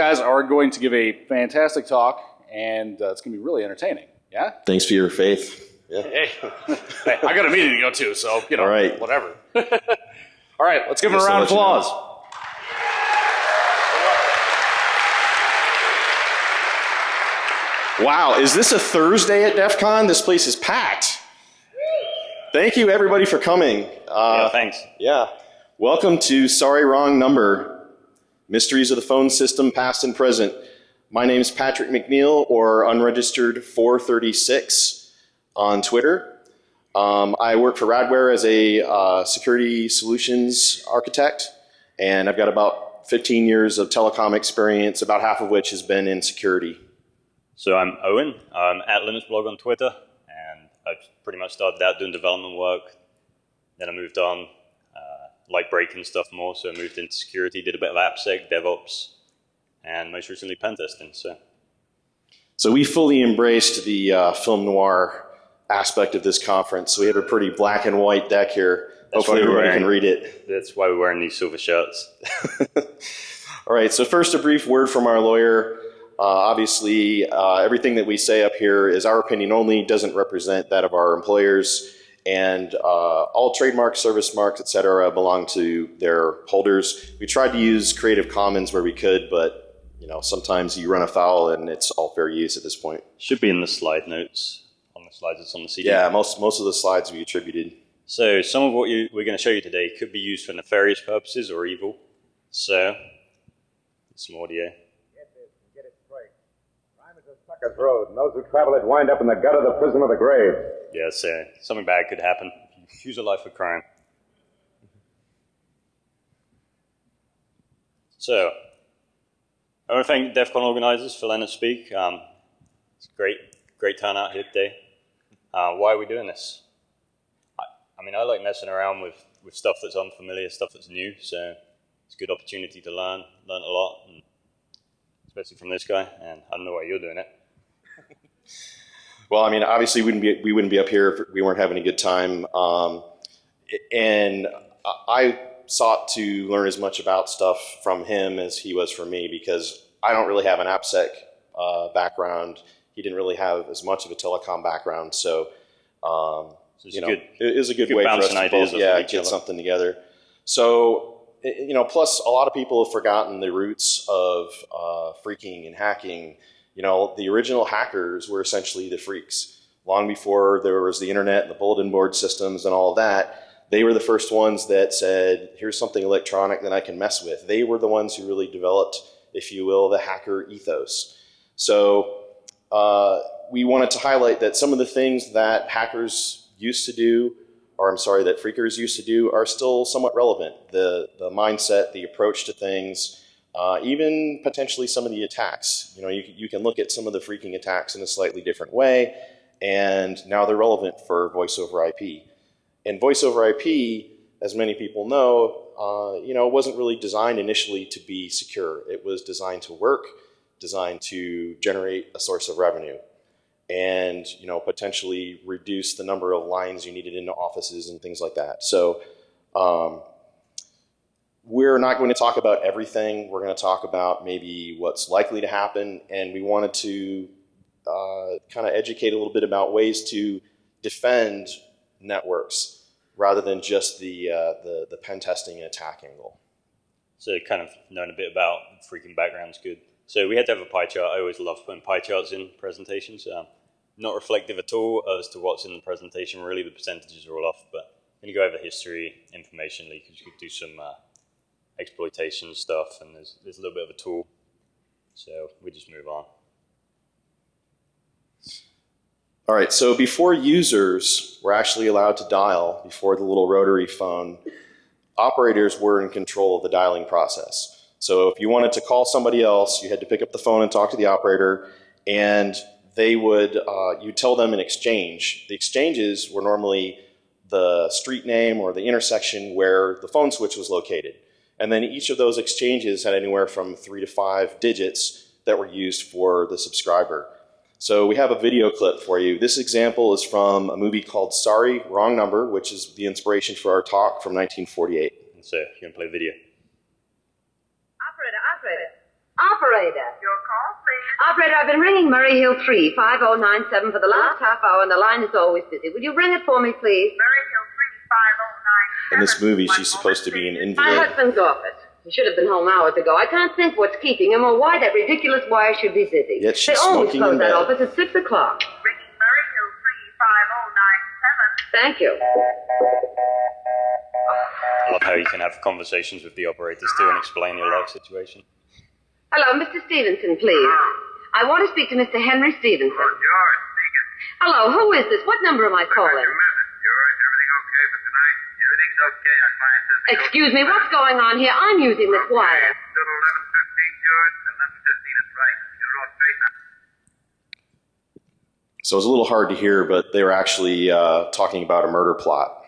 guys are going to give a fantastic talk, and uh, it's going to be really entertaining. Yeah? Thanks for your faith. Yeah. Hey, hey, I got a meeting to go to, so, you know, All right. whatever. All right, let's give him a round of let you know. applause. Wow, is this a Thursday at DEF CON? This place is packed. Thank you, everybody, for coming. Uh, yeah, thanks. yeah. Welcome to Sorry Wrong Number Mysteries of the Phone System, Past and Present. My name is Patrick McNeil, or Unregistered 436 on Twitter. Um, I work for Radware as a uh, security solutions architect, and I've got about 15 years of telecom experience, about half of which has been in security. So I'm Owen. I'm at LinuxBlog on Twitter, and I've pretty much started out doing development work. Then I moved on, like breaking stuff more, so I moved into security, did a bit of AppSec, DevOps, and most recently pen testing. So So we fully embraced the uh, film noir aspect of this conference. So we have a pretty black and white deck here. That's Hopefully everybody can read it. that's why we're wearing these silver shirts. All right, so first a brief word from our lawyer. Uh, obviously, uh, everything that we say up here is our opinion only, doesn't represent that of our employers, and uh, all trademarks, service marks, etc., belong to their holders. We tried to use Creative Commons where we could, but you know sometimes you run afoul and it's all fair use at this point. Should be in the slide notes. On the slides, it's on the CD. Yeah, most most of the slides we attributed. So some of what you, we're going to show you today could be used for nefarious purposes or evil. So, some audio. Get this get it straight. Crime is a sucker's road, and those who travel it wind up in the gut of the prison of the grave. Yeah, so something bad could happen if you a life of crime. So, I want to thank DEF CON organizers for letting us speak. Um, it's great, great turnout here today. Uh, why are we doing this? I, I mean, I like messing around with, with stuff that's unfamiliar, stuff that's new, so it's a good opportunity to learn, learn a lot, especially from this guy, and I don't know why you're doing it. Well, I mean, obviously, we wouldn't be we wouldn't be up here if we weren't having a good time. Um, and I sought to learn as much about stuff from him as he was from me because I don't really have an AppSec uh, background. He didn't really have as much of a telecom background, so um, So it's you know, good. it is a good good way for us to both, yeah, get other. something together. So you know, plus a lot of people have forgotten the roots of uh, phreaking and hacking. You know, the original hackers were essentially the phreaks. Long before there was the internet and the bulletin board systems and all that, they were the first ones that said, "Here's something electronic that I can mess with." They were the ones who really developed, if you will, the hacker ethos. So uh, we wanted to highlight that some of the things that hackers used to do, or I'm sorry, that phreakers used to do, are still somewhat relevant. The the mindset, the approach to things, uh, even potentially some of the attacks. You know, you, you can look at some of the phreaking attacks in a slightly different way, and now they're relevant for voice over IP. And voice over IP, as many people know, uh, you know, wasn't really designed initially to be secure. It was designed to work, designed to generate a source of revenue, and you know, potentially reduce the number of lines you needed into offices and things like that. So. Um, we're not going to talk about everything. We're going to talk about maybe what's likely to happen, and we wanted to uh, kind of educate a little bit about ways to defend networks rather than just the, uh, the, the pen testing and attack angle. So kind of knowing a bit about phreaking background's good. So we had to have a pie chart. I always love putting pie charts in presentations. Um, not reflective at all as to what's in the presentation. Really, the percentages are all off. But when you go over history, information leakage, you could do some uh, exploitation stuff, and there's, there's a little bit of a tool. So we just move on. All right, so before users were actually allowed to dial, before the little rotary phone, operators were in control of the dialing process. So if you wanted to call somebody else, you had to pick up the phone and talk to the operator, and they would, uh, you tell them an exchange. The exchanges were normally the street name or the intersection where the phone switch was located. And then each of those exchanges had anywhere from three to five digits that were used for the subscriber. So we have a video clip for you. This example is from a movie called Sorry, Wrong Number, which is the inspiration for our talk from 1948. And so you're going to play video. Operator, operator. Operator. Your call, please. Operator, I've been ringing Murray Hill 3, 5097 for the last half hour, and the line is always busy. Will you ring it for me, please? Murray Hill 35097. In this movie, she's supposed to be an moment, please. My husband's office. He should have been home hours ago. I can't think what's keeping him or why that ridiculous wire should be busy. Yet she's they always smoking close that office at 6 o'clock. Ringing Murray Hill 35097. Thank you. I love how you can have conversations with the operators too and explain your life situation. Hello, Mr. Stevenson, please. I want to speak to Mr. Henry Stevenson. George, speaking. Hello, who is this? What number am I calling? Your message, George. Everything okay for tonight? Everything's okay. Our client says Excuse me, what's going on here? I'm using this wire. Still 11:15, George. 11:15 is right. Get it all straight now. So it was a little hard to hear, but they were actually uh, talking about a murder plot.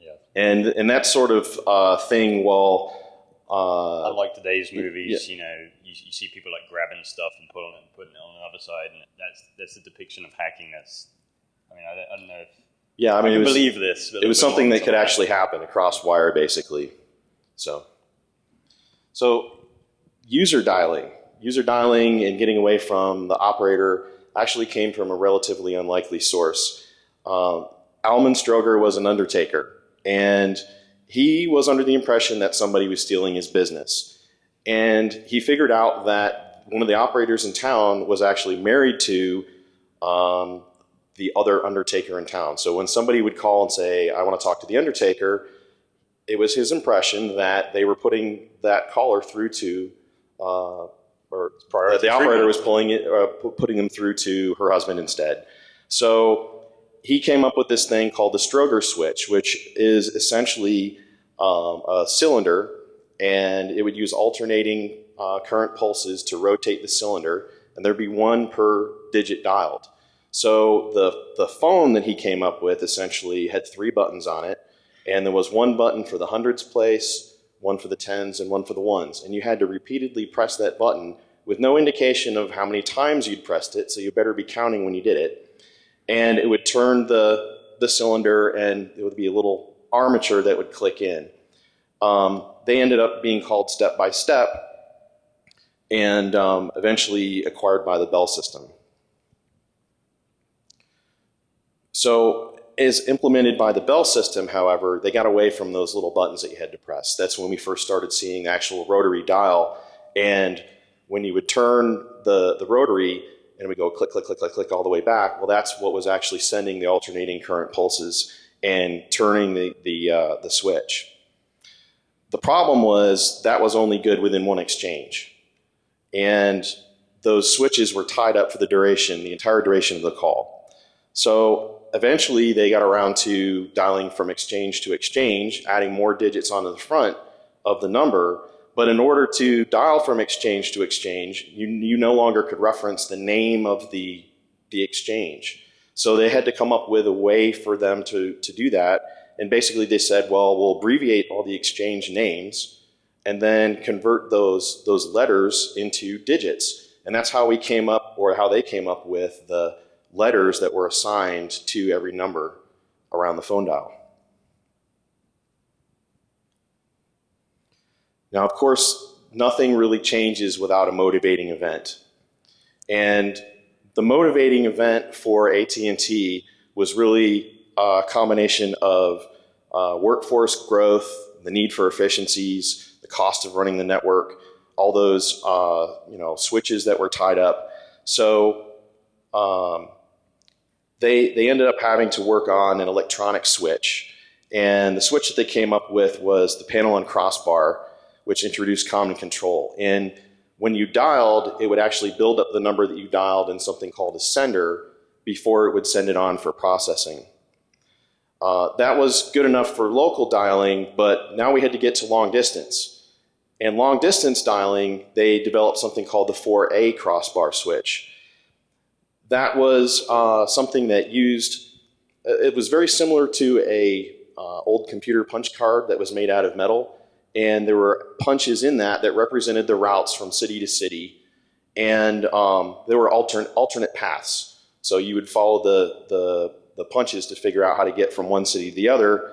Yeah. And, and that sort of uh, thing, well, uh, Unlike today's movies, yeah. you know, you, you see people like grabbing stuff and pulling it and putting it on the other side, and that's that's a depiction of hacking. That's, I mean, I don't, I don't know if yeah, I I, mean, can it was, believe this. It was something that could more actually happen across wire, basically. So, so user dialing, user dialing, and getting away from the operator actually came from a relatively unlikely source. Um, Almon Strowger was an undertaker, and he was under the impression that somebody was stealing his business. And he figured out that one of the operators in town was actually married to um, the other undertaker in town. So when somebody would call and say, I want to talk to the undertaker, it was his impression that they were putting that caller through to, uh, or that the operator was pulling it, uh, putting them through to her husband instead. So he came up with this thing called the Strowger switch, which is essentially um, a cylinder, and it would use alternating uh, current pulses to rotate the cylinder, and there'd be one per digit dialed. So the, the phone that he came up with essentially had three buttons on it, and there was one button for the hundreds place, one for the tens, and one for the ones. And you had to repeatedly press that button with no indication of how many times you'd pressed it, so you better be counting when you did it. And it would turn the, the cylinder, and it would be a little armature that would click in. Um, they ended up being called Step by Step, and um, eventually acquired by the Bell system. So, as implemented by the Bell system, however, they got away from those little buttons that you had to press. That's when we first started seeing the actual rotary dial. And when you would turn the, the rotary and we'd go click, click, click, click, click all the way back, well, that's what was actually sending the alternating current pulses and turning the, the, uh, the switch. The problem was that was only good within one exchange. And those switches were tied up for the duration, the entire duration of the call. So eventually they got around to dialing from exchange to exchange, adding more digits onto the front of the number. But in order to dial from exchange to exchange, you, you no longer could reference the name of the, the exchange. So they had to come up with a way for them to, to do that. And basically they said, well, we'll abbreviate all the exchange names and then convert those, those letters into digits. And that's how we came up, or how they came up with the letters that were assigned to every number around the phone dial. Now, of course, nothing really changes without a motivating event. And the motivating event for AT&T was really a combination of uh, workforce growth, the need for efficiencies, the cost of running the network, all those uh, you know switches that were tied up. So um, they they ended up having to work on an electronic switch, and the switch that they came up with was the panel and crossbar, which introduced common control. And when you dialed, it would actually build up the number that you dialed in something called a sender before it would send it on for processing. Uh, that was good enough for local dialing, but now we had to get to long distance. And long distance dialing, they developed something called the 4A crossbar switch. That was uh, something that used, it was very similar to a uh, old computer punch card that was made out of metal. And there were punches in that that represented the routes from city to city. And um, there were alternate, alternate paths. So you would follow the, the, the punches to figure out how to get from one city to the other.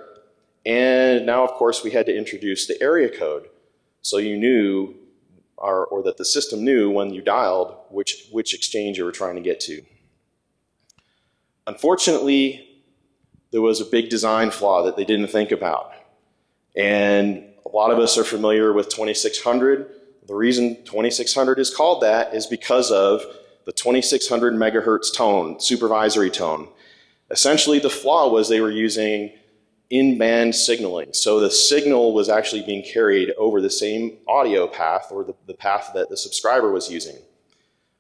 And now, of course, we had to introduce the area code. So you knew or, or that the system knew when you dialed which, which exchange you were trying to get to. Unfortunately, there was a big design flaw that they didn't think about. And a lot of us are familiar with 2600. The reason 2600 is called that is because of the 2600 megahertz tone, supervisory tone. Essentially, the flaw was they were using in-band signaling. So the signal was actually being carried over the same audio path or the, the path that the subscriber was using.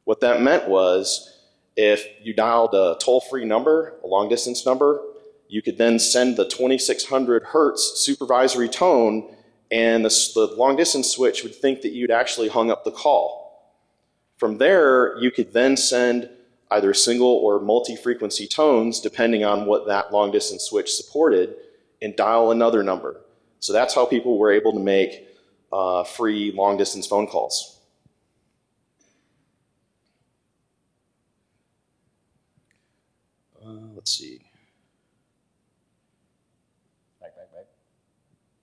What that meant was if you dialed a toll-free number, a long-distance number, you could then send the 2600 hertz supervisory tone and the, the long-distance switch would think that you'd actually hung up the call. From there, you could then send either single or multi-frequency tones depending on what that long-distance switch supported and dial another number. So that's how people were able to make uh, free long-distance phone calls. Uh, let's see. Back, back, back.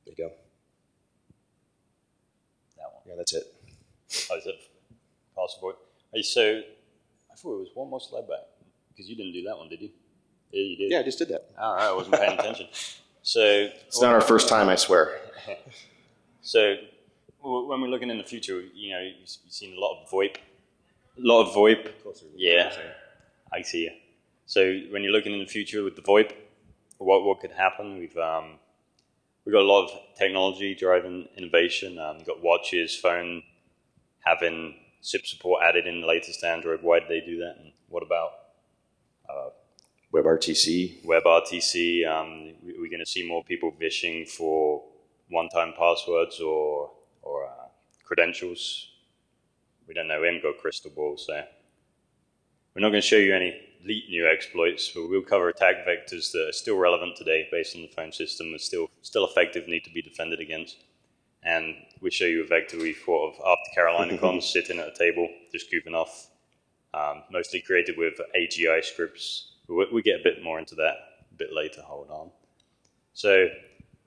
There you go. That one. Yeah, that's it. Oh, is it possible? Hey, so I thought it was one more slide back because you didn't do that one, did you? Yeah, you did. Yeah, I just did that. All right, I wasn't paying attention. So It's not our first time, I swear. So when we're looking in the future, you know, you've seen a lot of VoIP, a lot of VoIP. Yeah, I see you. So when you're looking in the future with the VoIP, what what could happen? We've um, we've got a lot of technology driving innovation. Um, we've got watches, phone, having SIP support added in the latest Android. Why did they do that? And what about WebRTC. WebRTC? Um, we- we're going to see more people vishing for one-time passwords or or uh, credentials. We don't know. We haven't got crystal ball, so we're not going to show you any neat new exploits, but we'll cover attack vectors that are still relevant today, based on the phone system, are still still effective, need to be defended against. And we show you a vector we thought of after Carolina Con, sitting at a table, just goofing off, um, mostly created with AGI scripts. We, get a bit more into that a bit later. Hold on. So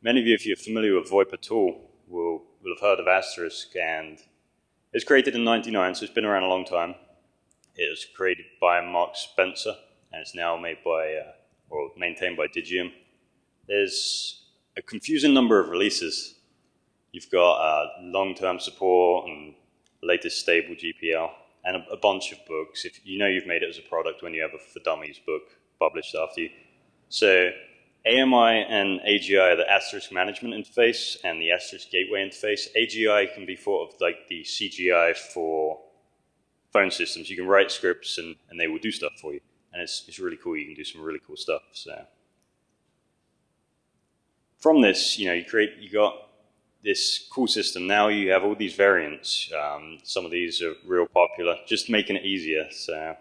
many of you, if you're familiar with VoIP at all, will, will have heard of Asterisk, and it's created in 99, so it's been around a long time. It was created by Mark Spencer, and it's now made by, uh, or maintained by Digium. There's a confusing number of releases. You've got uh, long-term support and latest stable GPL, and a, a bunch of books. If you know you've made it as a product when you have a For Dummies book published after you. So AMI and AGI are the asterisk management interface and the asterisk gateway interface. AGI can be thought of like the CGI for phone systems. You can write scripts and, and they will do stuff for you. And it's, it's really cool. You can do some really cool stuff. So from this, you know, you create, you got this cool system. Now you have all these variants. Um, some of these are real popular, just making it easier. So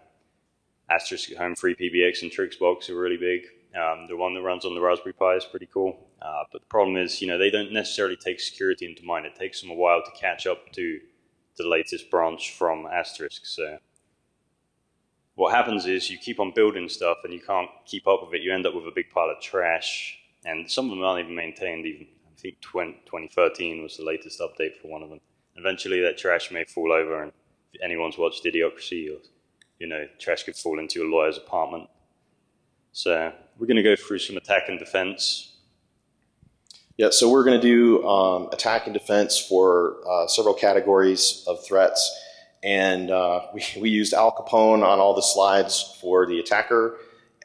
Asterisk Home Free PBX and Trixbox are really big. Um, the one that runs on the Raspberry Pi is pretty cool. Uh, but the problem is, you know, they don't necessarily take security into mind. It takes them a while to catch up to the latest branch from Asterisk. So what happens is you keep on building stuff and you can't keep up with it. You end up with a big pile of trash. And some of them aren't even maintained. Even think 20, 2013 was the latest update for one of them. Eventually that trash may fall over and if anyone's watched Idiocracy, or, you know, trash could fall into a lawyer's apartment. So we're going to go through some attack and defense. Yeah, so we're going to do um, attack and defense for uh, several categories of threats. And uh, we, we used Al Capone on all the slides for the attacker,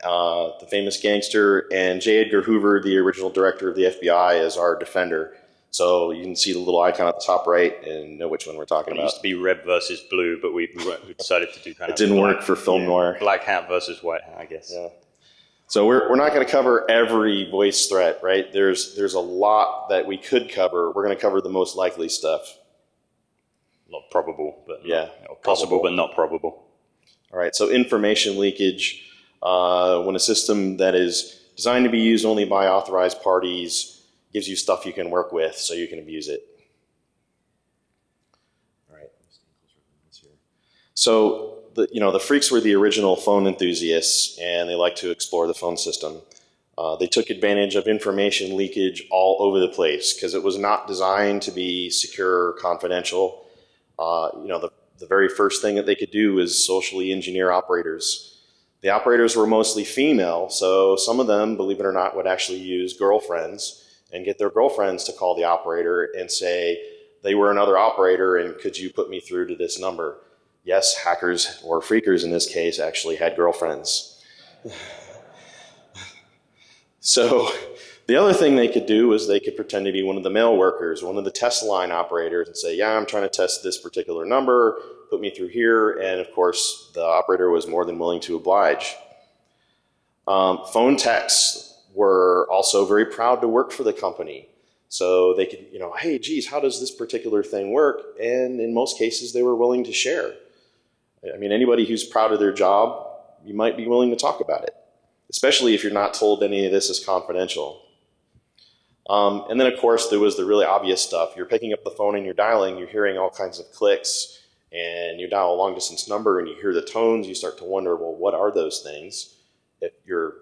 uh, the famous gangster, and J. Edgar Hoover, the original director of the FBI, as our defender. So you can see the little icon at the top right and know which one we're talking It about. used to be red versus blue, but we, we decided to do kind It of didn't black- work for film yeah, noir. Black hat versus white hat, I guess. Yeah. So we're, we're not going to cover every voice threat, right? There's, there's a lot that we could cover. We're going to cover the most likely stuff. Not probable, but Yeah, not, possible, probable. but not probable. All right, so information leakage, uh, when a system that is designed to be used only by authorized parties gives you stuff you can work with so you can abuse it. All right. So, the, you know, the phreaks were the original phone enthusiasts and they like to explore the phone system. Uh, they took advantage of information leakage all over the place because it was not designed to be secure or confidential. uh, you know, the, the very first thing that they could do is socially engineer operators. The operators were mostly female, so some of them, believe it or not, would actually use girlfriends and get their girlfriends to call the operator and say they were another operator and could you put me through to this number? Yes, hackers or phreakers in this case actually had girlfriends. so the other thing they could do was they could pretend to be one of the mail workers, one of the test line operators and say, yeah, I'm trying to test this particular number, put me through here. And of course, the operator was more than willing to oblige. Um, phone techs were also very proud to work for the company. So they could, you know, hey, geez, how does this particular thing work? And in most cases, they were willing to share. I mean, anybody who's proud of their job, you might be willing to talk about it, especially if you're not told any of this is confidential. Um, and then, of course, there was the really obvious stuff. You're picking up the phone and you're dialing, you're hearing all kinds of clicks, and you dial a long distance number and you hear the tones, you start to wonder, well, what are those things? If you're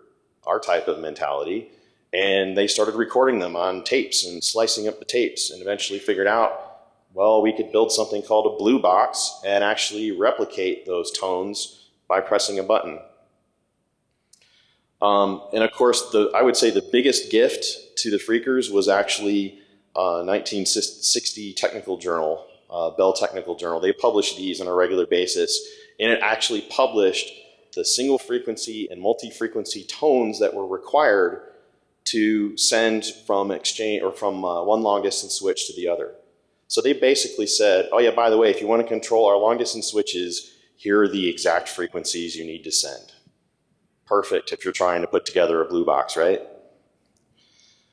our type of mentality. And they started recording them on tapes and slicing up the tapes and eventually figured out, well, we could build something called a blue box and actually replicate those tones by pressing a button. Um, and of course, the, I would say the biggest gift to the phreakers was actually uh, 1960 Technical Journal, uh, Bell Technical Journal. They published these on a regular basis, and it actually published the single frequency and multi-frequency tones that were required to send from exchange or from uh, one long distance switch to the other. So they basically said, oh yeah, by the way, if you want to control our long distance switches, here are the exact frequencies you need to send. Perfect if you're trying to put together a blue box, right?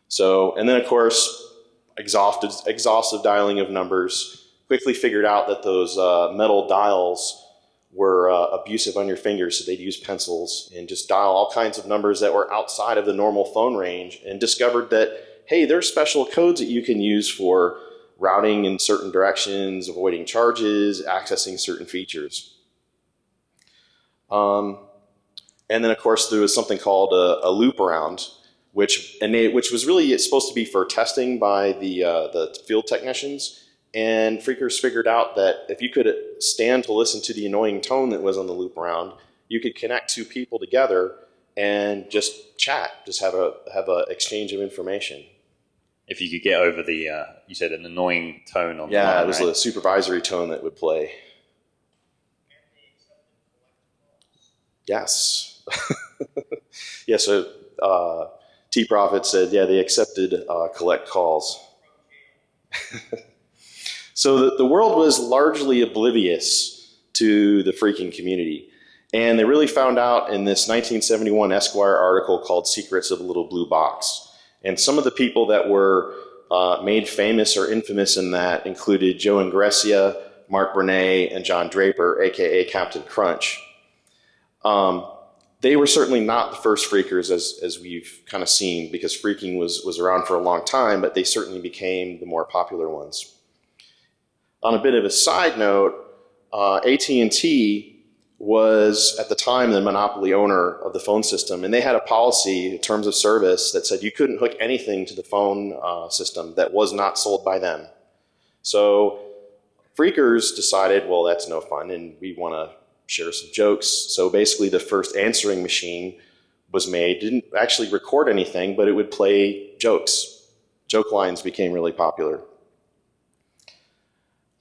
So, and then of course, exhaustive, exhaustive dialing of numbers, quickly figured out that those uh, metal dials were uh, abusive on your fingers, so they'd use pencils and just dial all kinds of numbers that were outside of the normal phone range and discovered that, hey, there's special codes that you can use for routing in certain directions, avoiding charges, accessing certain features. Um, and then, of course, there was something called a, a loop around, which, which was really supposed to be for testing by the, uh, the field technicians. And Phreakers figured out that if you could stand to listen to the annoying tone that was on the loop around, you could connect two people together and just chat, just have a have a exchange of information. If you could get over the, uh, you said an annoying tone on yeah, the line, it was right? a supervisory tone that would play. Yes. yeah, so uh, T Prophet said, yeah, they accepted uh, collect calls. so the, the world was largely oblivious to the phreaking community. And they really found out in this 1971 Esquire article called Secrets of the Little Blue Box. And some of the people that were uh, made famous or infamous in that included Joe Engressia, Mark Bernay, and John Draper, aka Captain Crunch. Um, they were certainly not the first phreakers as, as we've kind of seen because phreaking was, was around for a long time, but they certainly became the more popular ones. On a bit of a side note, uh, AT&T was at the time the monopoly owner of the phone system, and they had a policy in terms of service that said you couldn't hook anything to the phone uh, system that was not sold by them. So phreakers decided, well, that's no fun, and we want to share some jokes. So basically, the first answering machine was made. Didn't actually record anything, but it would play jokes. Joke lines became really popular.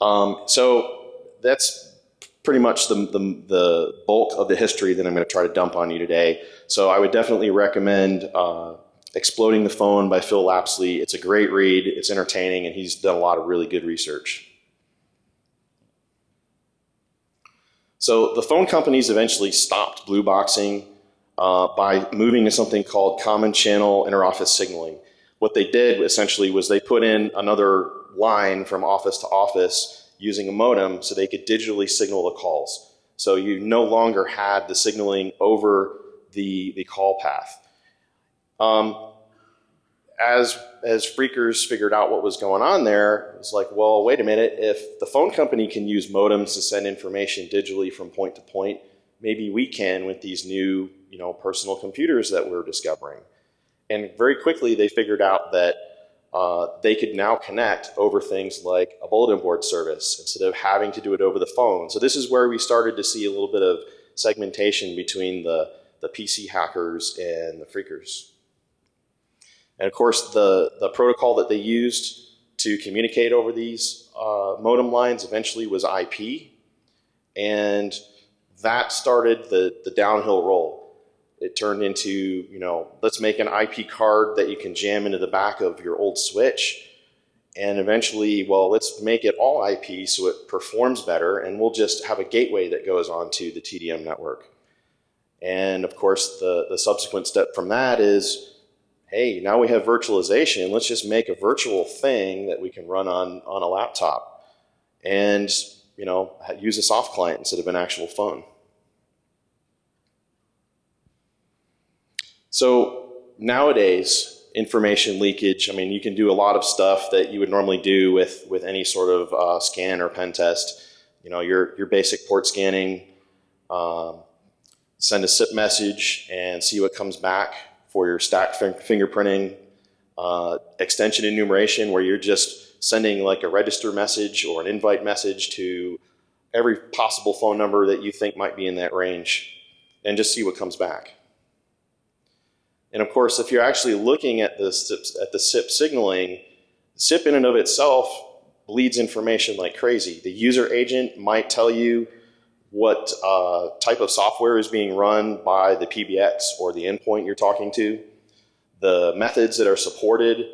Um, so that's pretty much the, the, the, bulk of the history that I'm going to try to dump on you today. So I would definitely recommend uh, Exploding the Phone by Phil Lapsley. It's a great read, it's entertaining, and he's done a lot of really good research. So the phone companies eventually stopped blue boxing uh, by moving to something called common channel interoffice signaling. What they did essentially was they put in another line from office to office using a modem so they could digitally signal the calls. So you no longer had the signaling over the, the call path. Um, as, as phreakers figured out what was going on there, it was like, well, wait a minute, if the phone company can use modems to send information digitally from point to point, maybe we can with these new you know, personal computers that we're discovering. And very quickly they figured out that uh, they could now connect over things like a bulletin board service instead of having to do it over the phone. So this is where we started to see a little bit of segmentation between the, the PC hackers and the phreakers. And of course, the, the protocol that they used to communicate over these uh, modem lines eventually was IP. And that started the, the downhill roll. It turned into, you know, let's make an IP card that you can jam into the back of your old switch. And eventually, well, let's make it all IP so it performs better, and we'll just have a gateway that goes onto the TDM network. And of course, the, the subsequent step from that is, hey, now we have virtualization. Let's just make a virtual thing that we can run on, on a laptop. And, you know, use a soft client instead of an actual phone. So nowadays, information leakage, I mean, you can do a lot of stuff that you would normally do with, with any sort of uh, scan or pen test. You know, your, your basic port scanning, um, send a SIP message and see what comes back for your stack fingerprinting, uh, extension enumeration where you're just sending like a register message or an invite message to every possible phone number that you think might be in that range and just see what comes back. And of course, if you're actually looking at the SIP, at the SIP signaling, SIP in and of itself bleeds information like crazy. The user agent might tell you what uh, type of software is being run by the PBX or the endpoint you're talking to. The methods that are supported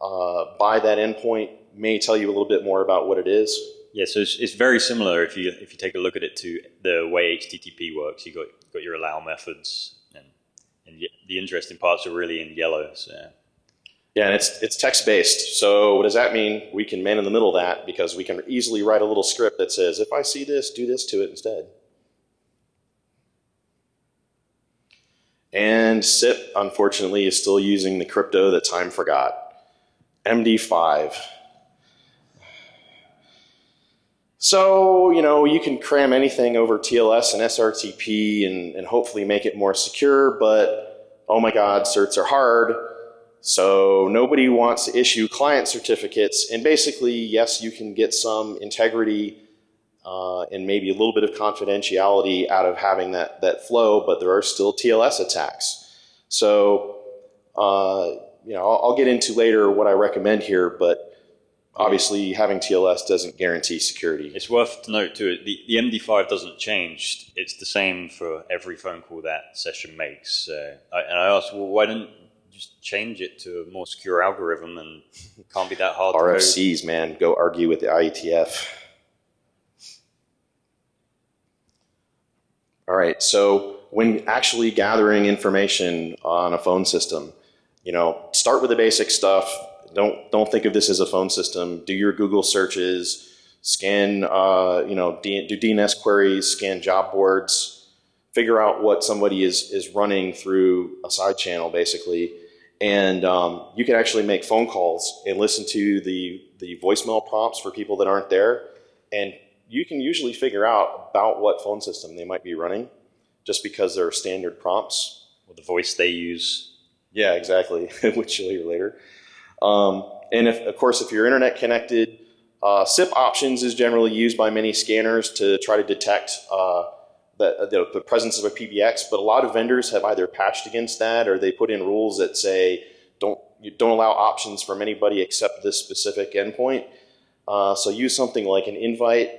uh, by that endpoint may tell you a little bit more about what it is. Yeah, so it's, it's, very similar if you if you take a look at it to the way HTTP works. You got got your allow methods, and the interesting parts are really in yellow. So. Yeah, and it's, it's text-based. So what does that mean? We can man in the middle that because we can easily write a little script that says, if I see this, do this to it instead. And SIP, unfortunately, is still using the crypto that time forgot. MD5. So, you know, you can cram anything over TLS and SRTP and, and hopefully make it more secure, but oh my God, certs are hard. So nobody wants to issue client certificates. And basically, yes, you can get some integrity uh, and maybe a little bit of confidentiality out of having that, that flow, but there are still TLS attacks. So, uh, you know, I'll, I'll get into later what I recommend here, but obviously having TLS doesn't guarantee security. It's worth to note too, the, the MD5 doesn't change. It's the same for every phone call that session makes. Uh, I, and I asked, well, why didn't just change it to a more secure algorithm and it can't be that hard RFCs, man, go argue with the IETF. All right, so when actually gathering information on a phone system, you know, start with the basic stuff. Don't don't think of this as a phone system. Do your Google searches, scan, uh, you know, do DNS queries, scan job boards, figure out what somebody is is running through a side channel, basically, and um, you can actually make phone calls and listen to the, the voicemail prompts for people that aren't there. And you can usually figure out about what phone system they might be running just because there are standard prompts. Or the voice they use. Yeah, exactly, which you'll hear later. Um, and if, of course, if you're internet connected, uh, SIP options is generally used by many scanners to try to detect uh, the, the, the, presence of a PBX, but a lot of vendors have either patched against that or they put in rules that say don't, don't allow options from anybody except this specific endpoint. Uh, so use something like an invite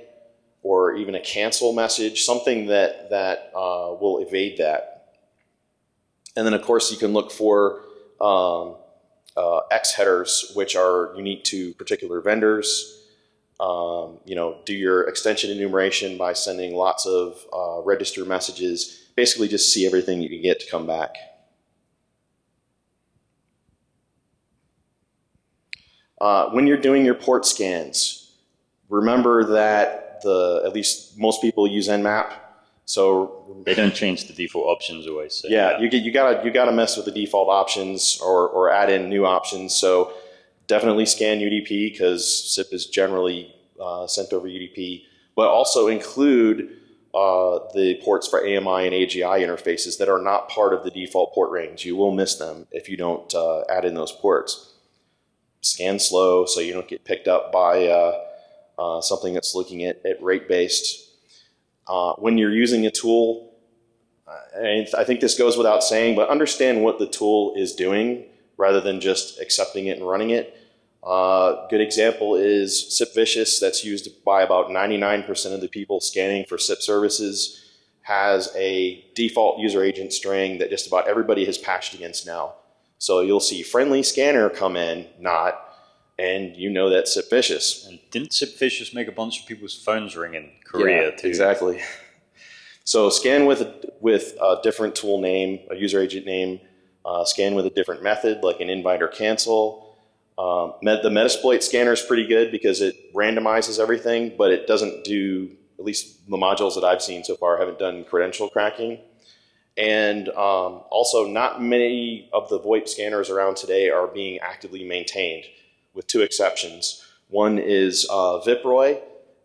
or even a cancel message, something that, that uh, will evade that. And then of course you can look for um, uh, X headers, which are unique to particular vendors. Um, you know, do your extension enumeration by sending lots of uh, register messages. Basically, just see everything you can get to come back. Uh, when you're doing your port scans, remember that the at least most people use Nmap. So they don't change the default options always. So yeah, you get you gotta you gotta mess with the default options or or add in new options. So definitely scan UDP because SIP is generally uh, sent over UDP, but also include uh, the ports for AMI and AGI interfaces that are not part of the default port range. You will miss them if you don't uh, add in those ports. scan slow so you don't get picked up by uh, uh, something that's looking at, at rate based. Uh, when you're using a tool, uh, and I think this goes without saying, but understand what the tool is doing rather than just accepting it and running it. Uh, good example is SIP Vicious, that's used by about 99% of the people scanning for SIP services, has a default user agent string that just about everybody has patched against now. So you'll see friendly scanner come in, not, and you know that's SIP Vicious. And didn't Sip Vicious make a bunch of people's phones ring in Korea Yeah, too? Exactly. So scan with a, with a different tool name, a user agent name. Uh, scan with a different method, like an invite or cancel. Um, the Metasploit scanner is pretty good because it randomizes everything, but it doesn't do. At least the modules that I've seen so far haven't done credential cracking. And um, also, not many of the VoIP scanners around today are being actively maintained, with two exceptions. One is uh, Viproy,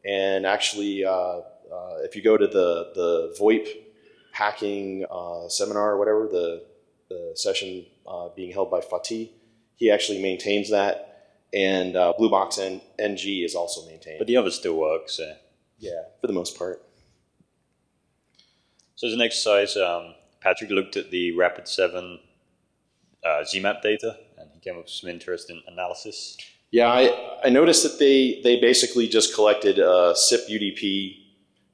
and actually, uh, uh, if you go to the the VoIP hacking uh, seminar or whatever, the the session uh, being held by Fatih, he actually maintains that, and uh, Blue Box N- NG is also maintained. But the others still work. So, yeah, for the most part. so as an exercise, um, Patrick looked at the Rapid Seven uh, ZMAP data, came up with some interesting analysis. Yeah, I, I noticed that they, they basically just collected uh, SIP UDP.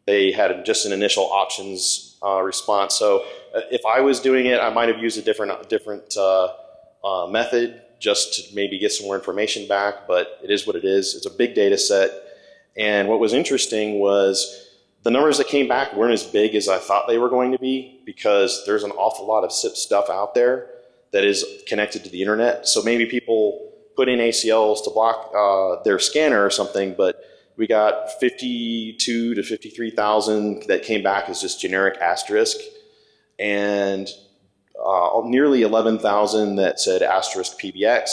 They had just an initial options uh, response. So uh, if I was doing it, I might have used a different different uh, uh, method just to maybe get some more information back. But it is what it is. It's a big data set. And what was interesting was the numbers that came back weren't as big as I thought they were going to be because there's an awful lot of SIP stuff out there that is connected to the internet. So maybe people put in ACLs to block uh, their scanner or something, but we got 52 to 53,000 that came back as just generic asterisk, and uh, nearly 11,000 that said asterisk PBX.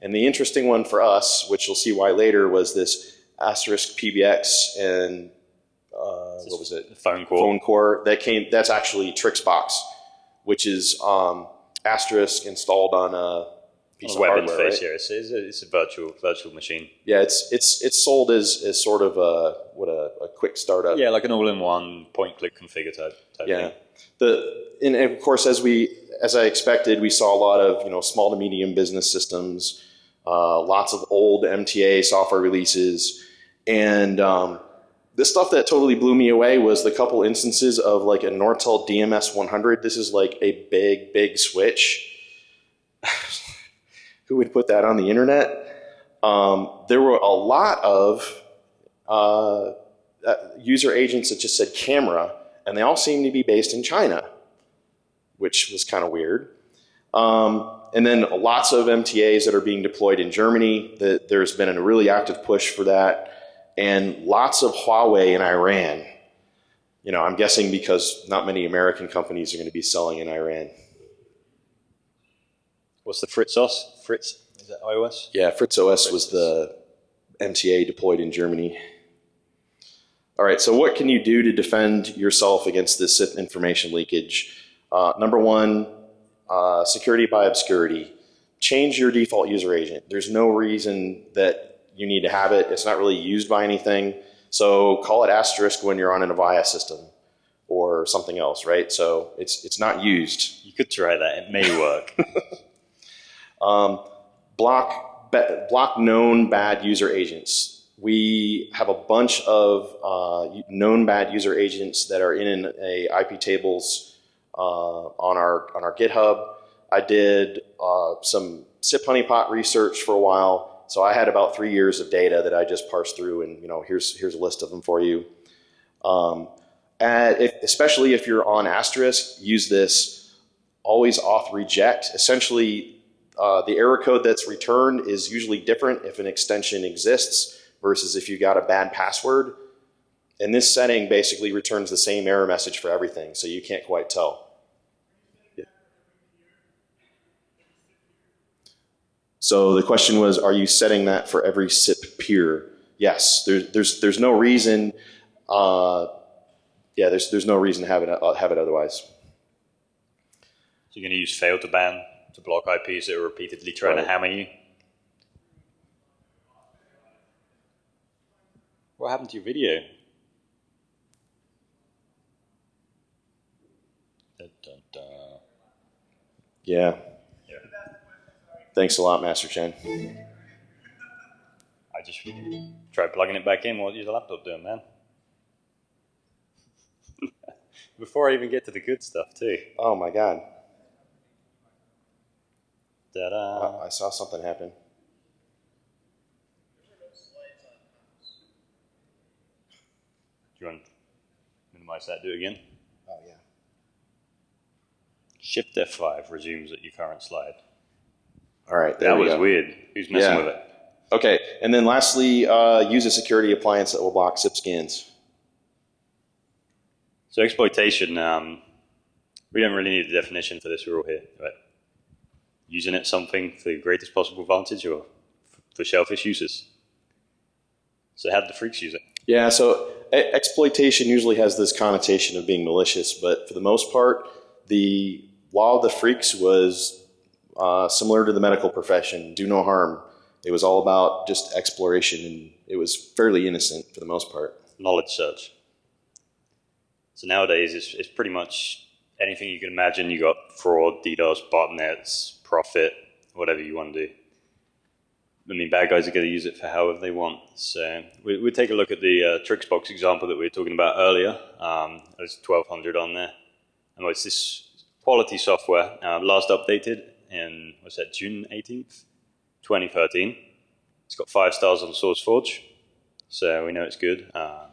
And the interesting one for us, which you'll see why later, was this asterisk PBX and uh, what was it? Phone call. phone core that came that's actually Trixbox, which is um, asterisk installed on a piece on of web hardware. interface. right? Yeah, it's, it's a virtual virtual machine. Yeah, it's it's it's sold as, as sort of a what a, a quick startup. Yeah, like an all-in-one point-click configure type. type Yeah. Thing. The and of course as we as I expected, we saw a lot of you know small to medium business systems, uh, lots of old MTA software releases, and um, the stuff that totally blew me away was the couple instances of like a Nortel DMS 100. This is like a big big switch. Who would put that on the internet? Um, there were a lot of uh, uh, user agents that just said camera, and they all seem to be based in China, which was kind of weird. Um, and then lots of MTAs that are being deployed in Germany. That there's been a really active push for that, and lots of Huawei in Iran. You know, I'm guessing because not many American companies are going to be selling in Iran. What's the Fritz OS? Fritz is that iOS? Yeah, Fritz OS was the MTA deployed in Germany. All right, so what can you do to defend yourself against this information leakage? Uh, number one, uh, security by obscurity. Change your default user agent. There's no reason that you need to have it. It's not really used by anything. So call it asterisk when you're on an Avaya system or something else, right? So it's it's not used. You could try that. It may work. Um, block block known bad user agents. We have a bunch of uh, known bad user agents that are in a IP tables uh, on our on our GitHub. I did uh, some SIP honeypot research for a while, so I had about three years of data that I just parsed through, and you know here's here's a list of them for you. Um, and if, especially if you're on asterisk, use this always auth reject. Essentially, uh, the error code that's returned is usually different if an extension exists versus if you got a bad password. And this setting basically returns the same error message for everything, so you can't quite tell. So the question was, are you setting that for every SIP peer? Yes, there's, there's, there's no reason, uh, yeah, there's, there's no reason to have it, uh, have it otherwise. So you're going to use Fail2ban to block IPs that are repeatedly trying right. to hammer you? What happened to your video? Yeah. Thanks a lot, Master Chen. I just tried plugging it back in. What is the laptop doing, man? Before I even get to the good stuff, too. Oh my God. Ta-da. Oh, I saw something happen. Do you want to minimize that? Do it again. Oh yeah. Shift F5 resumes at your current slide. All right. There that was go. weird. Who's messing Yeah. with it? Okay, and then lastly, uh, use a security appliance that will block SIP scans. So exploitation, um, we don't really need a definition for this rule here, but using it something for the greatest possible advantage or for shellfish uses. So how did the freaks use it? Yeah, so e- exploitation usually has this connotation of being malicious, but for the most part, the law of the freaks was uh, similar to the medical profession do no harm. It was all about just exploration, and it was fairly innocent for the most part. Knowledge search. So nowadays, it's, it's pretty much anything you can imagine. You got fraud, DDoS, botnets, profit, whatever you want to do. I mean, bad guys are going to use it for however they want. So we, we'll take a look at the uh, example that we were talking about earlier. Um, there's 1200 on there. And it's this quality software, uh, last updated in, what's that, June 18th, 2013. It's got five stars on SourceForge, so we know it's good. Um,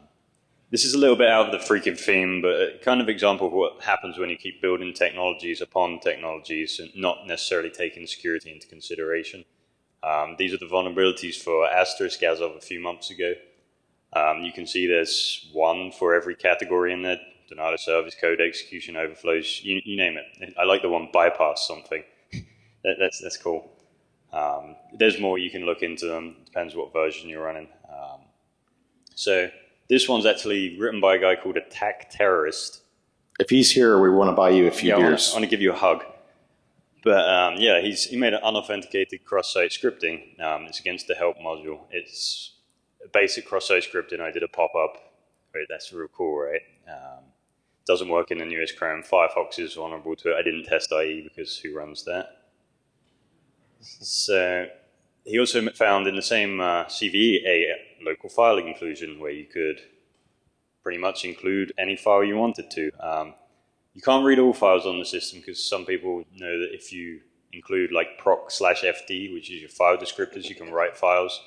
this is a little bit out of the freaking theme, but kind of example of what happens when you keep building technologies upon technologies and not necessarily taking security into consideration. Um, these are the vulnerabilities for Asterisk as of a few months ago. Um, you can see there's one for every category in there. Denial of service, code execution, overflows, you, you name it. I like the one bypass something. That, that's, that's cool. Um, there's more you can look into them. Depends what version you're running. Um, so this one's actually written by a guy called Attack Terrorist. If he's here, we want to buy you a few Yeah, beers. I want to give you a hug. But um, yeah, he's he made an unauthenticated cross-site scripting. Um, it's against the help module. It's a basic cross-site scripting. I did a pop-up. That's real cool, right? Um, doesn't work in the newest Chrome. Firefox is vulnerable to it. I didn't test IE because who runs that? So he also found in the same uh, CVE a local file inclusion where you could pretty much include any file you wanted to. Um, you can't read all files on the system because some people know that if you include like proc slash fd, which is your file descriptors, you can write files,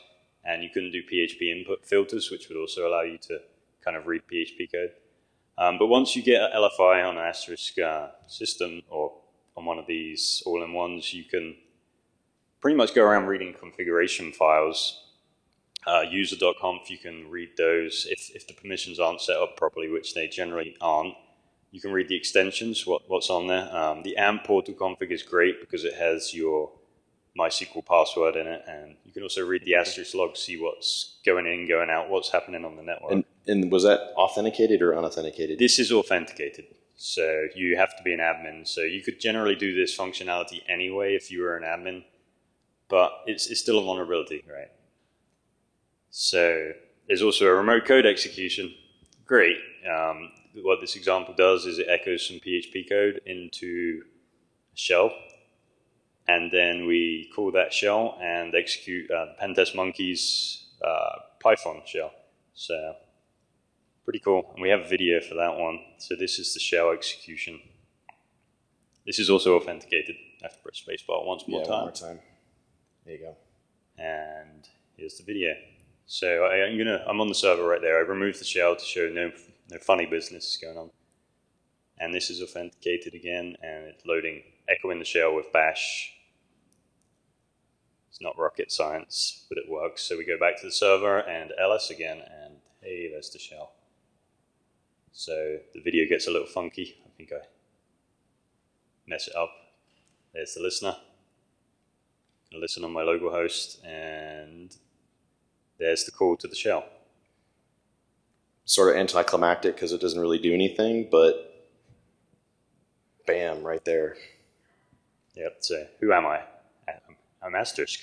and you couldn't do PHP input filters, which would also allow you to kind of read PHP code. Um, but once you get an LFI on an asterisk uh, system or on one of these all-in-ones, you can pretty much go around reading configuration files. Uh, user.conf, you can read those if, if the permissions aren't set up properly, which they generally aren't. You can read the extensions, what, what's on there. Um, the AMP portal config is great because it has your MySQL password in it, and you can also read the asterisk log, see what's going in, going out, what's happening on the network. And, and was that authenticated or unauthenticated? This is authenticated, so you have to be an admin. So you could generally do this functionality anyway if you were an admin, but it's, it's still a vulnerability, right? So there's also a remote code execution. Great. Um, what this example does is it echoes some PHP code into a shell, and then we call that shell and execute uh, Pentest Monkey's uh, Python shell. So pretty cool. And we have a video for that one. So this is the shell execution. This is also authenticated. I have to press spacebar once more yeah, time. one more time. There you go. And here's the video. So I, I'm gonna, I'm on the server right there. I removed the shell to show no, no funny business is going on. And this is authenticated again, and it's loading, echoing the shell with bash. It's not rocket science, but it works. So we go back to the server and ls again, and hey, there's the shell. So the video gets a little funky. I think I mess it up. There's the listener. I listen on my local host, and there's the call to the shell. Sort of anticlimactic because it doesn't really do anything, but bam, right there. Yep. So who am I? I'm, Asterisk.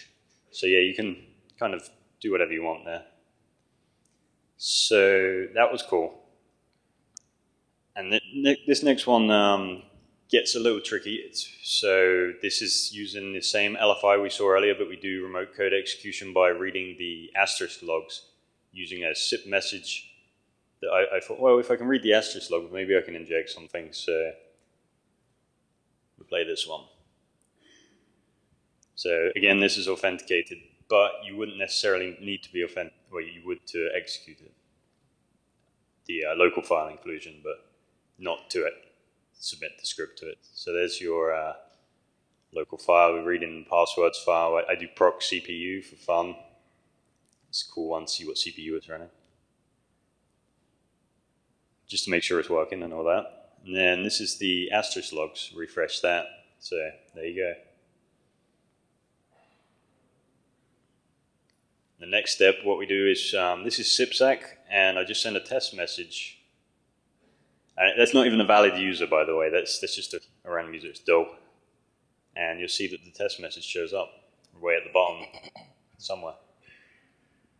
So yeah, you can kind of do whatever you want there. So that was cool. And this next one um, gets a little tricky. It's, so this is using the same LFI we saw earlier, but we do remote code execution by reading the asterisk logs using a SIP message. That I, I thought, well, if I can read the asterisk log, maybe I can inject something. So we play this one. So again, this is authenticated, but you wouldn't necessarily need to be authenticated, well, you would to execute it. The uh, local file inclusion, but not to it. Submit the script to it. So there's your uh, local file. We read in passwords file. I, I do proc CPU for fun. It's a cool one. See what CPU it's running. Just to make sure it's working and all that. And then this is the asterisk logs. Refresh that. So there you go. The next step, what we do is, um, this is SIPSAC, and I just send a test message. And that's not even a valid user, by the way. That's, that's just a, a random user. It's dope. And you'll see that the test message shows up way at the bottom somewhere.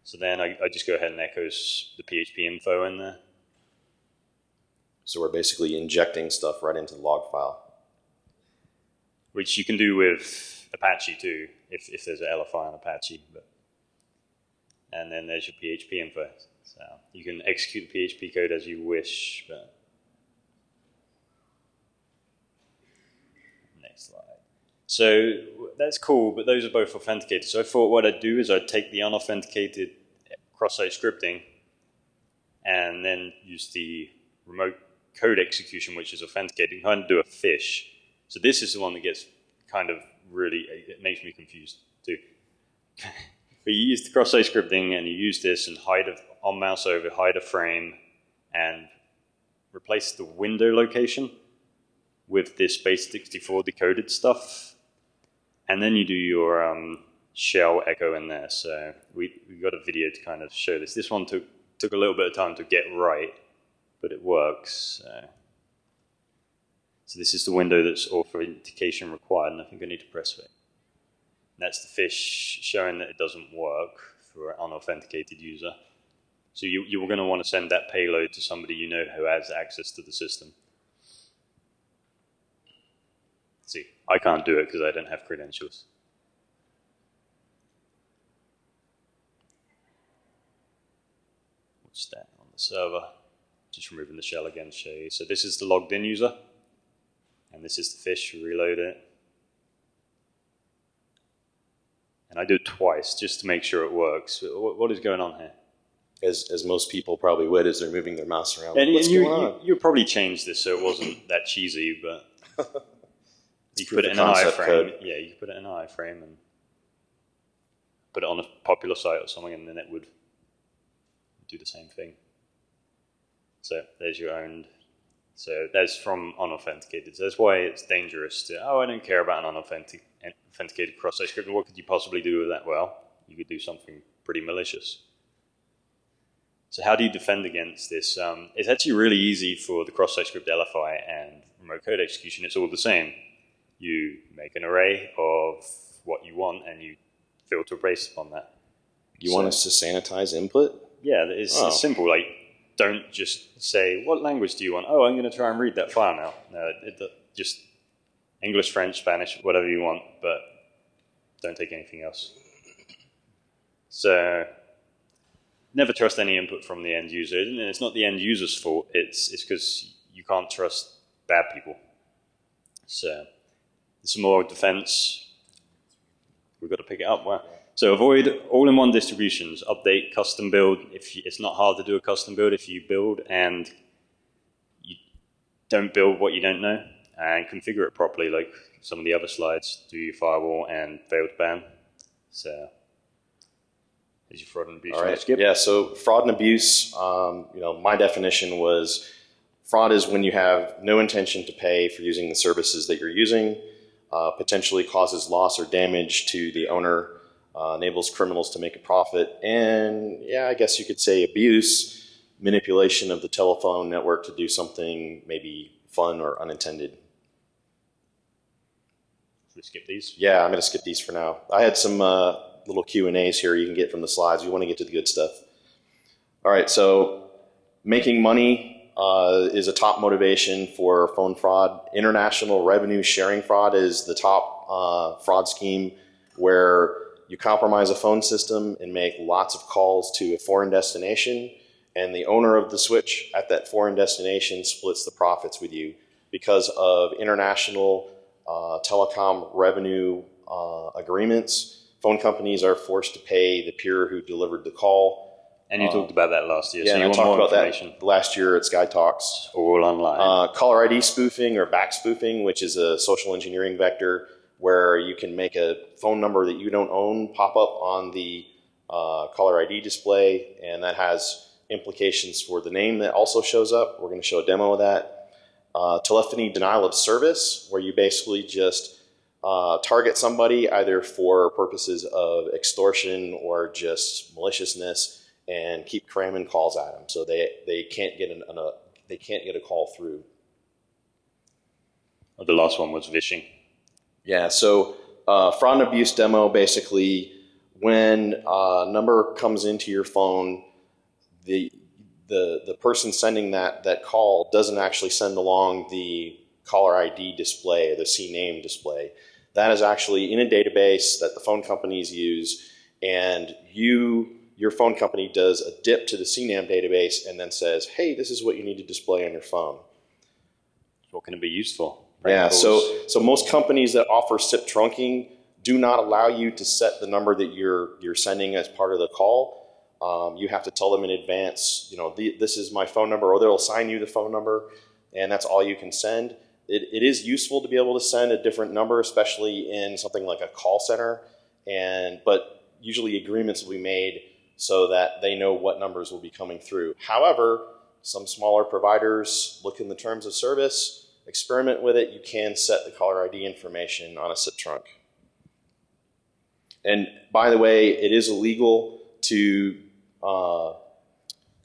So then I, I just go ahead and echoes the PHP info in there. So we're basically injecting stuff right into the log file. which you can do with Apache too, if, if there's an LFI on Apache. But, and then there's your PHP info. So you can execute the PHP code as you wish. But next slide. So that's cool, but those are both authenticated. So I thought what I'd do is I'd take the unauthenticated cross-site scripting and then use the remote code execution, which is authenticated, and do a fish. So this is the one that gets kind of really, it makes me confused too. but you use the cross-site scripting and you use this and hide a, on mouse over, hide a frame and replace the window location with this base64 decoded stuff. And then you do your um, shell echo in there. So we, we got a video to kind of show this. This one took, took a little bit of time to get right, but it works. So. So this is the window that's authentication required, and I think I need to press it. That's the fish showing that it doesn't work for an unauthenticated user. So you, you're going to want to send that payload to somebody you know who has access to the system. See, I can't do it because I don't have credentials. What's that on the server? Just removing the shell again to show you. So this is the logged in user. And this is the fish, reload it. And I do it twice just to make sure it works. What, what is going on here? As, as most people probably would as they're moving their mouse around. And, and you, you, you probably changed this so it wasn't that cheesy, but you put it in an iframe. code. Yeah, you could put it in an iframe and put it on a popular site or something, and then it would do the same thing. So there's your own. So that's from unauthenticated. So that's why it's dangerous to, oh, I don't care about an unauthentic, authenticated cross-site script. What could you possibly do with that? Well, you could do something pretty malicious. So how do you defend against this? Um, it's actually really easy for the cross-site script LFI and remote code execution. It's all the same. You make an array of what you want and you filter based upon that. You want us to sanitize input? Yeah, it's, Oh. it's simple. Like, don't just say, what language do you want? Oh, I'm going to try and read that file now. No, it, it, just English, French, Spanish, whatever you want, but don't take anything else. So, never trust any input from the end user. And it's not the end user's fault. It's it's because you can't trust bad people. So, some more defense. We've got to pick it up. Wow. So avoid all-in-one distributions. Update, custom build. If you, it's not hard to do a custom build if you build and you don't build what you don't know, and configure it properly, like some of the other slides. Do your firewall and fail to ban. So, is your fraud and abuse. All Skip. Yeah. So fraud and abuse. Um, you know, my definition was fraud is when you have no intention to pay for using the services that you're using, uh, potentially causes loss or damage to the owner, uh, enables criminals to make a profit, and yeah, I guess you could say abuse, manipulation of the telephone network to do something maybe fun or unintended. Should we skip these? Yeah, I'm going to skip these for now. I had some uh, little Q and A's here you can get from the slides. We want to get to the good stuff. All right, so making money uh, is a top motivation for phone fraud. International revenue sharing fraud is the top uh, fraud scheme where you compromise a phone system and make lots of calls to a foreign destination, and the owner of the switch at that foreign destination splits the profits with you because of international uh, telecom revenue uh, agreements. Phone companies are forced to pay the peer who delivered the call. And you talked about that last year. Yeah, so you I want talked about that last year at Sky Talks. All online. Uh, caller ID spoofing or back spoofing, which is a social engineering vector where you can make a phone number that you don't own pop up on the uh, caller ID display, and that has implications for the name that also shows up. We're going to show a demo of that. Uh, telephony denial of service, where you basically just uh, target somebody either for purposes of extortion or just maliciousness, and keep cramming calls at them, so they they can't get an, an a, they can't get a call through. Oh, the last one was vishing. Yeah, so uh, fraud and abuse demo basically, when a number comes into your phone, the the the person sending that that call doesn't actually send along the caller ID display, the C name display. That is actually in a database that the phone companies use, and you your phone company does a dip to the CNAM database and then says, "Hey, this is what you need to display on your phone." What can it be useful? Yeah, so so most companies that offer SIP trunking do not allow you to set the number that you're you're sending as part of the call. Um, you have to tell them in advance, you know, the, this is my phone number, or they'll assign you the phone number, and that's all you can send. It, it is useful to be able to send a different number, especially in something like a call center, and but usually agreements will be made so that they know what numbers will be coming through. However, some smaller providers look in the terms of service, experiment with it. You can set the caller ID information on a SIP trunk. And by the way, it is illegal to uh,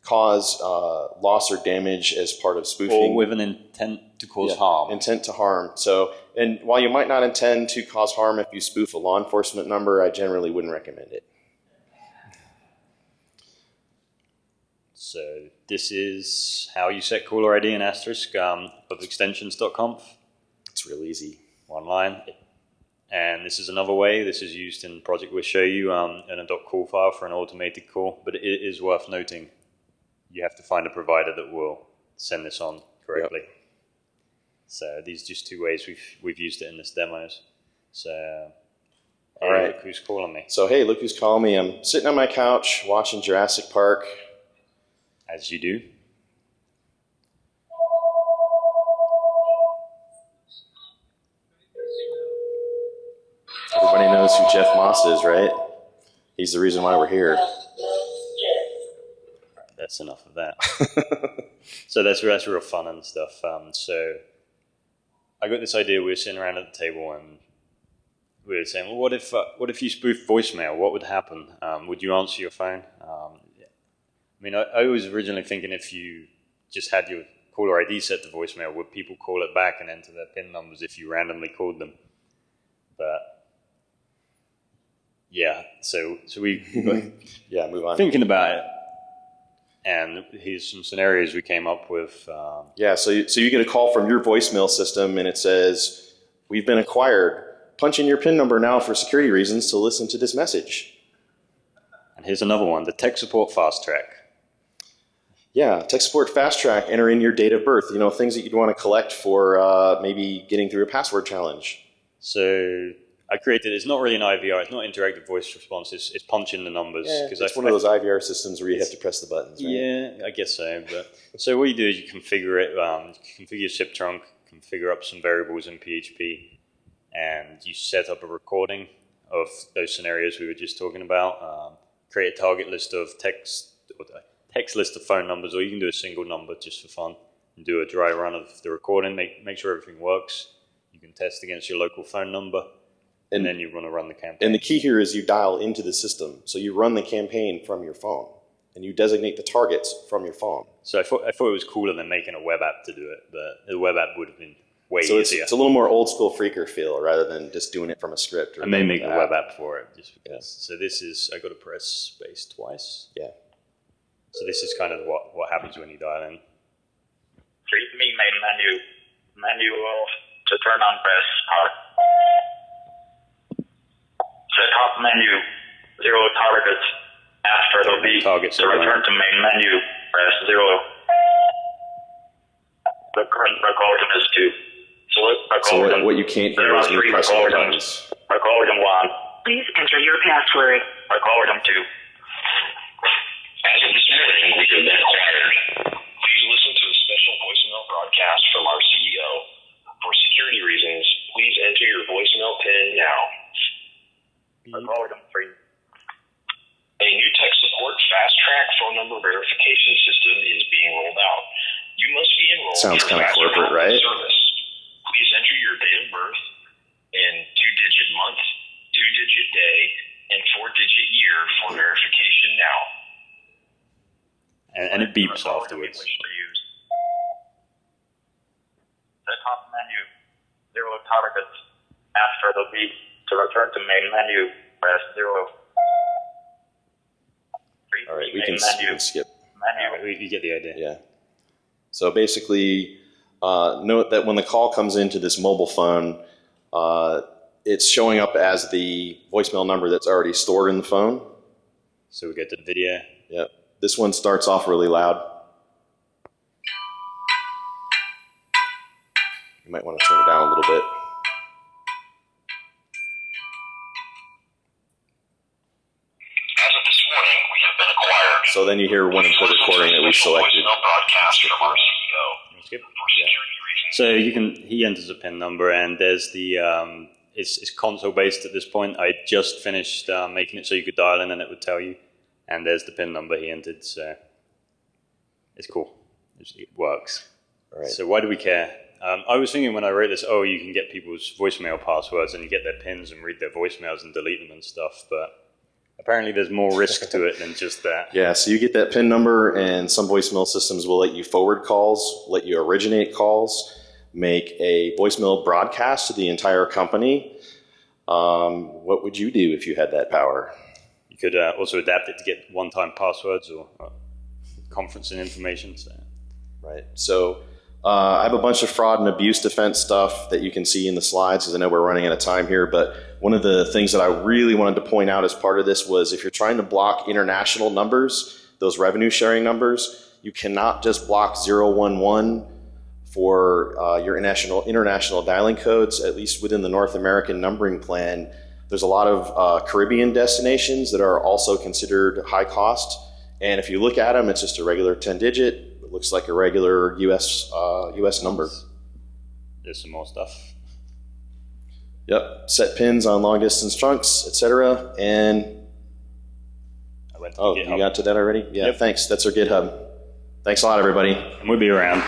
cause uh, loss or damage as part of spoofing. or with an intent to cause Yeah, harm. Intent to harm. So, and while you might not intend to cause harm if you spoof a law enforcement number, I generally wouldn't recommend it. So this is how you set caller ID and asterisk um, of extensions.conf It's real easy. online. And this is another way. This is used in project we'll show you um, in a .call file for an automated call. But it is worth noting, you have to find a provider that will send this on correctly. So these are just two ways we've, we've used it in this demos. So, All hey, right. look who's calling me, So, hey, look who's calling me. I'm sitting on my couch watching Jurassic Park. As you do. Everybody knows who Jeff Moss is, right? He's the reason why we're here. That's enough of that. so that's that's real fun and stuff. Um, so I got this idea. We were sitting around at the table and we were saying, "Well, what if uh, what if you spoof voicemail? What would happen? Um, would you answer your phone?" Um, I mean, I, I was originally thinking if you just had your caller ID set to voicemail, would people call it back and enter their PIN numbers if you randomly called them? But yeah, so so we Yeah, move on. thinking about it, and here's some scenarios we came up with. Um, Yeah, so you, so you get a call from your voicemail system and it says, We've been acquired. Punch in your PIN number now for security reasons to listen to this message. and here's another one: the tech support fast track. Yeah, tech support fast track, enter in your date of birth, you know, things that you'd want to collect for uh, maybe getting through a password challenge. So I created. It's not really an IVR. It's not interactive voice response. It's, it's punching the numbers Yeah, because it's one of those IVR systems where you have to press the buttons, right? Yeah, I guess so. But so what you do is you configure it. Um, you configure your SIP trunk, configure up some variables in PHP, and you set up a recording of those scenarios we were just talking about. Um, create a target list of text, text list of phone numbers, or you can do a single number just for fun. And do a dry run of the recording. Make make sure everything works. You can test against your local phone number, and, And- then you want to run the campaign. And the key here is you dial into the system. So you run the campaign from your phone and you designate the targets from your phone. So I thought, I thought it was cooler than making a web app to do it, but the web app would have been way So it's, easier. it's a little more old school freaker feel rather than just doing it from a script. Or I may make a app. web app for it just because. So this is I got to press space twice. Yeah. So this is kind of what, what happens when you dial in. Treat me main menu. Menu will to turn on press R. The top menu, zero targets. After the beep, Targets to are return to main menu, press zero. The current recording is two. Select So recording. what, what you can't hear is me pressing the buttons. Recording one. Please enter your password. Recording two. As of this morning, we have been acquired. Please listen to a special voicemail broadcast from our CEO. For security reasons, please enter your voicemail PIN now. Recording three. A new tech support fast track phone number verification system is being rolled out. You must be enrolled Sounds for kinda corporate, right? Service. Please enter your date of birth and two-digit month, two-digit day, and four-digit year for verification now. And, and it beeps afterwards. you wish to use. The top menu, zero targets. After the beep, to return to main menu, press zero. All right, we can, menu. can skip. Menu. You you get the idea. Yeah. So basically, uh, note that when the call comes into this mobile phone, uh, it's showing up as the voicemail number that's already stored in the phone. So we get the video. Yep. This one starts off really loud. You might want to turn it down a little bit. As of this morning, we have been acquired. So then you hear one input recording that we selected. Voicemail broadcast from our CEO. Skip. For security reasons, So you can he enters a pin number and there's the um, it's, it's console based at this point. I just finished uh, making it so you could dial in and it would tell you. And there's the pin number he entered. So it's cool. It works. Right. So why do we care? Um, I was thinking when I wrote this, oh, you can get people's voicemail passwords and you get their pins and read their voicemails and delete them and stuff. But apparently, there's more risk to it than just that. Yeah, so you get that PIN number, and some voicemail systems will let you forward calls, let you originate calls, make a voicemail broadcast to the entire company. Um, what would you do if you had that power? You could uh, also adapt it to get one-time passwords or uh, conferencing information. So. Right. So uh, I have a bunch of fraud and abuse defense stuff that you can see in the slides because I know we're running out of time here. But one of the things that I really wanted to point out as part of this was if you're trying to block international numbers, those revenue sharing numbers, you cannot just block 011 for uh, your international international dialing codes. At least within the North American numbering plan, there's a lot of uh, Caribbean destinations that are also considered high cost. And if you look at them, it's just a regular 10 digit. It looks like a regular US uh, US number. There's some more stuff. Yep. Set pins on long distance trunks, etc. And I went to oh, GitHub. you got to that already? Yeah. Yep. Thanks. That's our GitHub. Thanks a lot, everybody. and we'll be around.